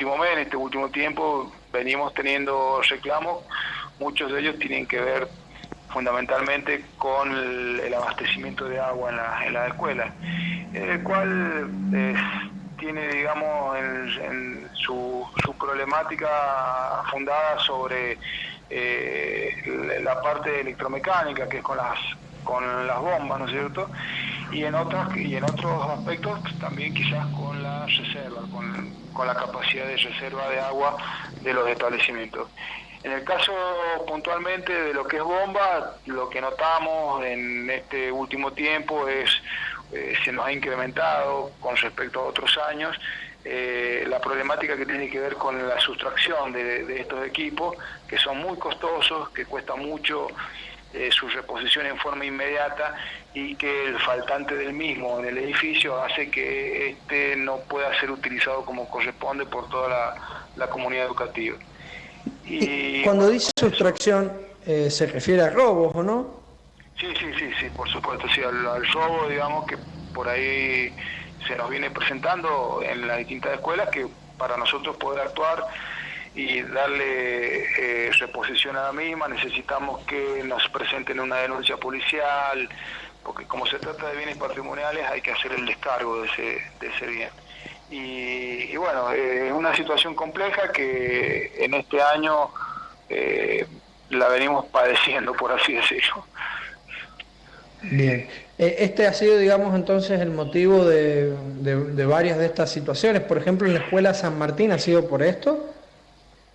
último mes, en este último tiempo, venimos teniendo reclamos, muchos de ellos tienen que ver fundamentalmente con el, abastecimiento de agua en la, en la escuela, el cual tiene, digamos, en, su, su, problemática fundada sobre eh, la parte electromecánica, que es con las con las bombas, ¿no es cierto? Y en otras y en otros aspectos también quizás con la reserva, con, con la capacidad de reserva de agua de los establecimientos. En el caso puntualmente de lo que es bomba, lo que notamos en este último tiempo es eh, se nos ha incrementado con respecto a otros años eh, la problemática que tiene que ver con la sustracción de, estos equipos, que son muy costosos, que cuesta mucho eh, su reposición en forma inmediata y que el faltante del mismo en el edificio hace que este no pueda ser utilizado como corresponde por toda la, la comunidad educativa. Y, Cuando dice sustracción, eh, ¿se refiere a robos o no? Sí, sí, sí, sí, por supuesto, sí, al, robo, digamos, que por ahí se nos viene presentando en las distintas escuelas, que para nosotros poder actuar y darle eh, reposición a la misma, necesitamos que nos presenten una denuncia policial, porque como se trata de bienes patrimoniales hay que hacer el descargo de ese, de ese bien. Y, bueno, eh, es una situación compleja que en este año eh, la venimos padeciendo, por así decirlo. Bien, e, este ha sido, digamos, entonces el motivo de, de, varias de estas situaciones. Por ejemplo, en la escuela San Martín ha sido por esto.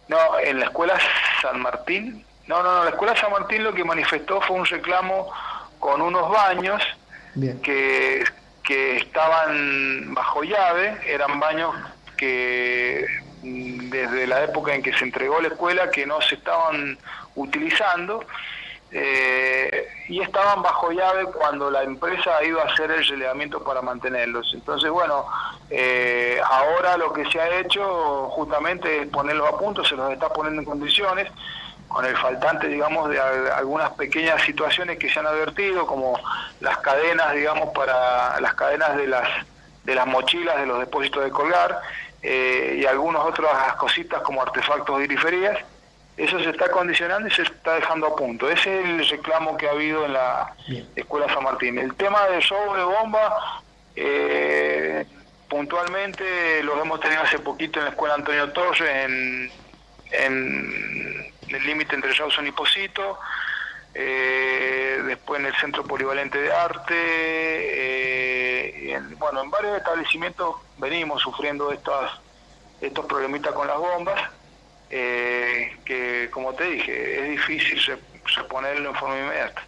No, en la escuela San Martín, no, no, no, la escuela San Martín lo que manifestó fue un reclamo con unos baños que que estaban bajo llave, eran baños que mm, desde la época en que se entregó la escuela que no se estaban utilizando eh, y estaban bajo llave cuando la empresa ido a hacer el relevamiento para mantenerlos. Entonces, bueno, eh, ahora lo que se ha hecho justamente es ponerlos a punto, se los está poniendo en condiciones con el faltante, digamos, de algunas pequeñas situaciones que se han advertido, como las cadenas, digamos, para las cadenas de las de las mochilas de los depósitos de colgar eh, y algunas otras cositas como artefactos de iriferías. Eso se está condicionando y se está dejando a punto. Ese es el reclamo que ha habido en la Escuela San Martín. El tema del show de bomba, eh, puntualmente lo hemos tenido hace poquito en la Escuela Antonio Torres, en, en el límite entre Rawson y Posito, eh, después en el Centro Polivalente de Arte, eh, bueno, en varios establecimientos venimos sufriendo estas, estos problemitas con las bombas, eh, que como te dije, es difícil reponerlo en forma inmediata.